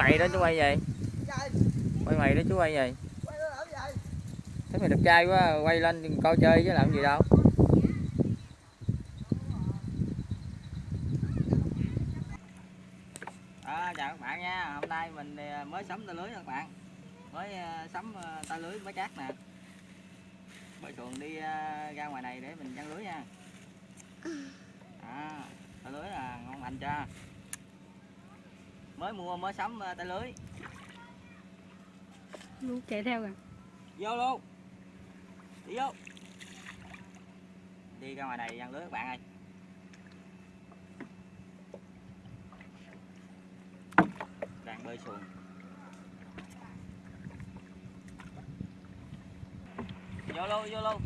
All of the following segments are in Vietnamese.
mày đó chú quay gì quay mày đó chú quay gì thấy mày đẹp trai quá quay lên coi chơi chứ làm gì đâu. À, chào các bạn nha. Hôm nay mình ờ, mới sắm tay lưới các bạn. Mới ờ, sắm ờ, tay lưới mới cát nè. Bơi xuồng đi ra ngoài này để mình chăn lưới nha. À, tay lưới là ngon lành cho mới mua mới sắm ờ, tay lưới. Lu chạy theo kìa. Vô luôn. Đi vô. Đi ra ngoài này giăng lưới các bạn ơi. Đang bơi xuồng. Vô luôn vô luôn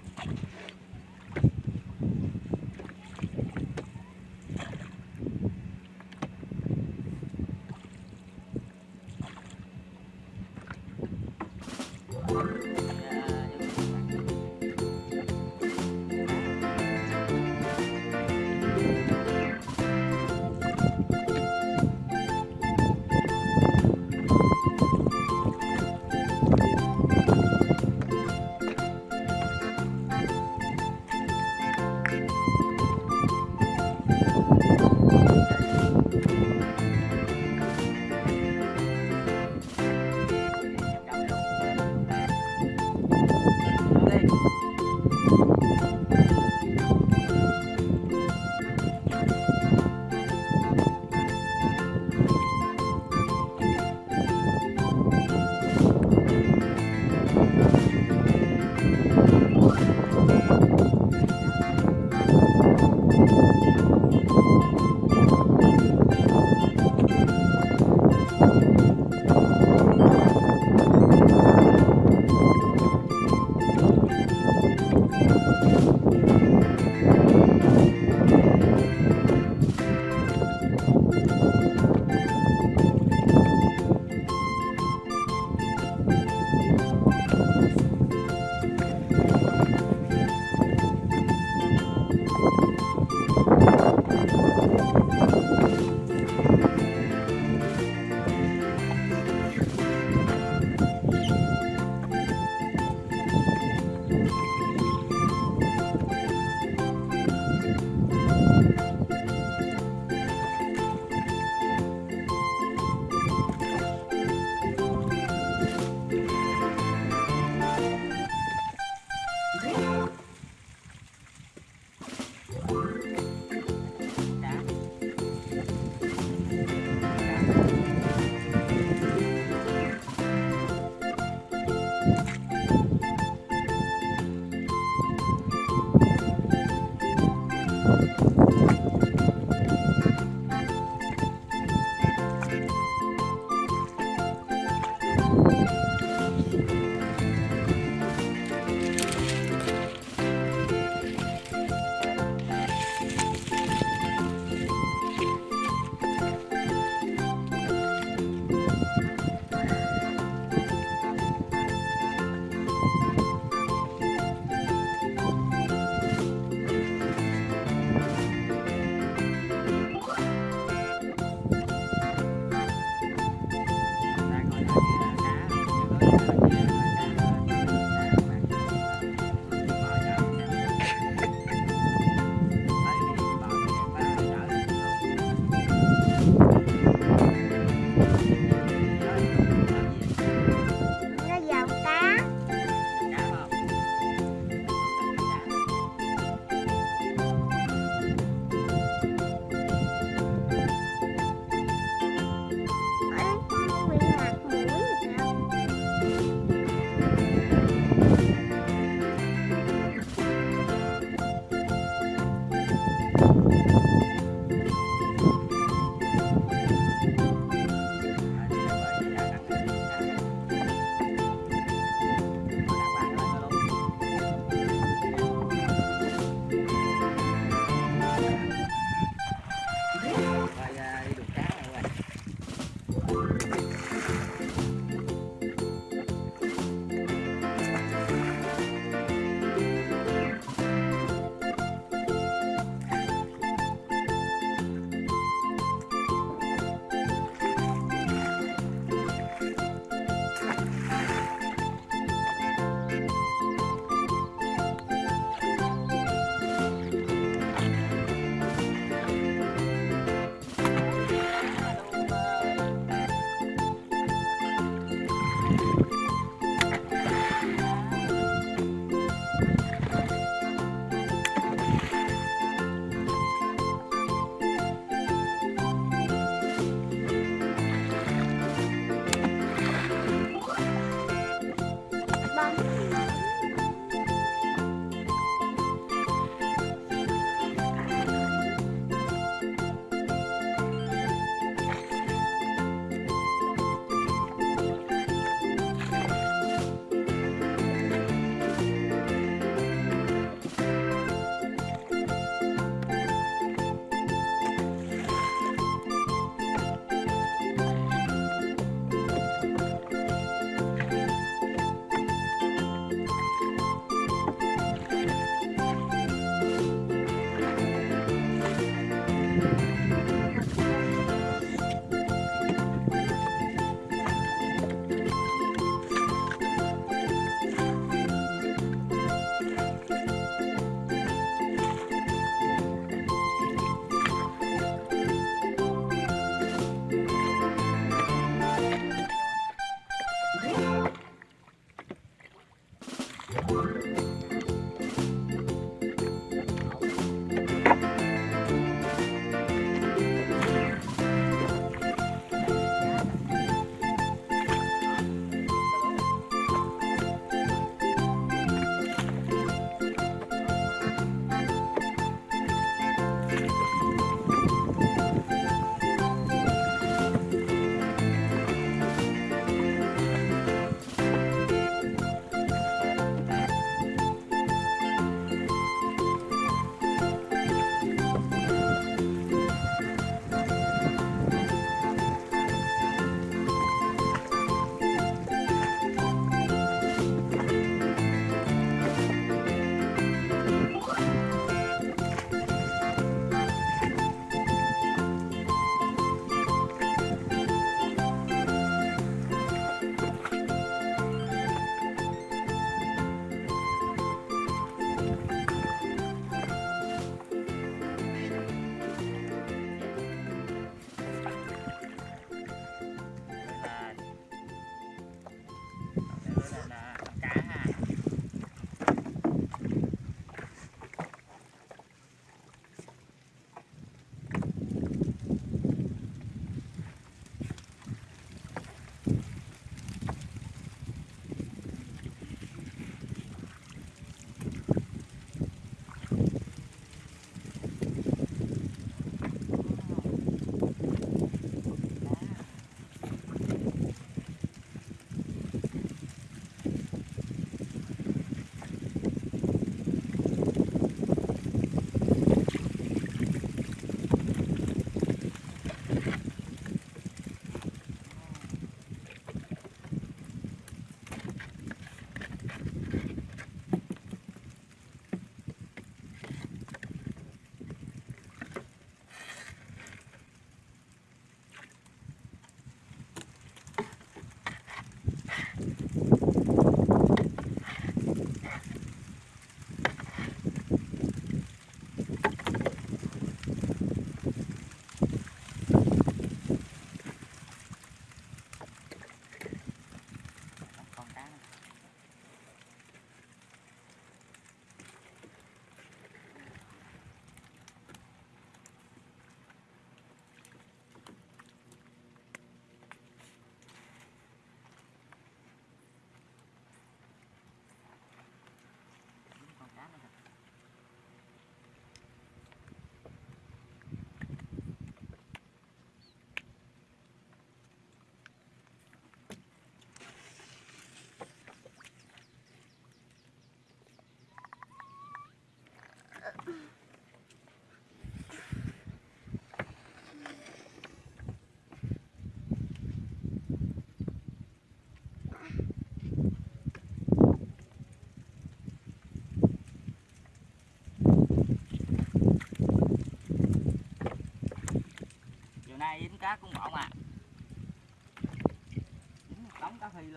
rồi đi đục cá rồi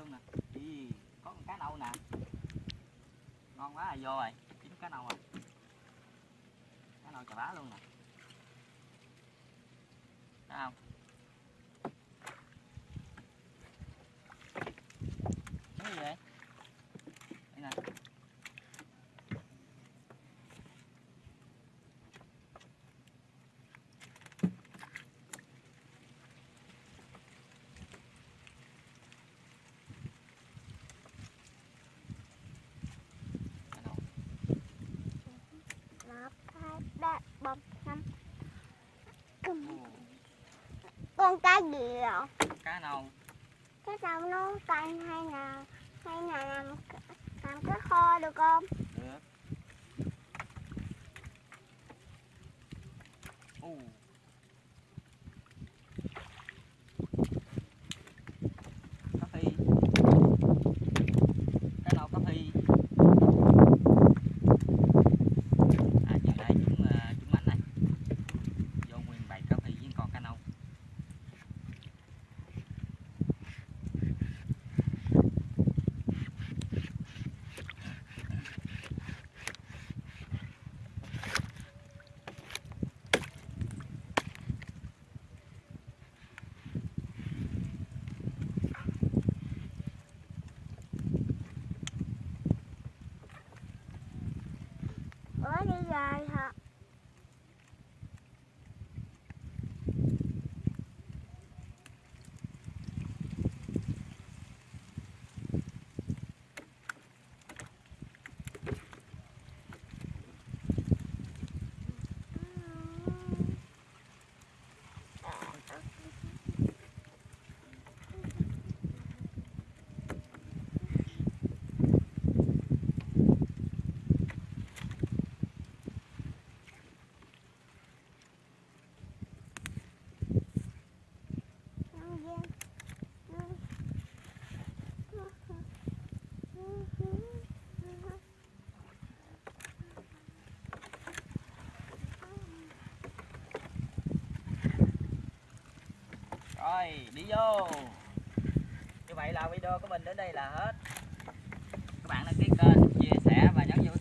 luôn nè. Ý, có con cá nâu nè. Ngon quá là vô rồi. Chín cá nâu rồi. Cá nâu chà bá luôn nè. Thấy không cái gì vậy đây nè cá nâu một hai ba bốn năm Ồ, con cá gì rồi? Cá nâu cái sao nó canh hay là hay là làm làm cái kho được không được Ồ. Cá phi Cá nâu cá phi À chiều nay chúng ờ, chúng bánh này Vô nguyên bầy cá phi với con cá nâu đi vô. Như vậy là video của mình đến đây là hết. Các bạn đăng ký kênh, chia sẻ và nhấn vô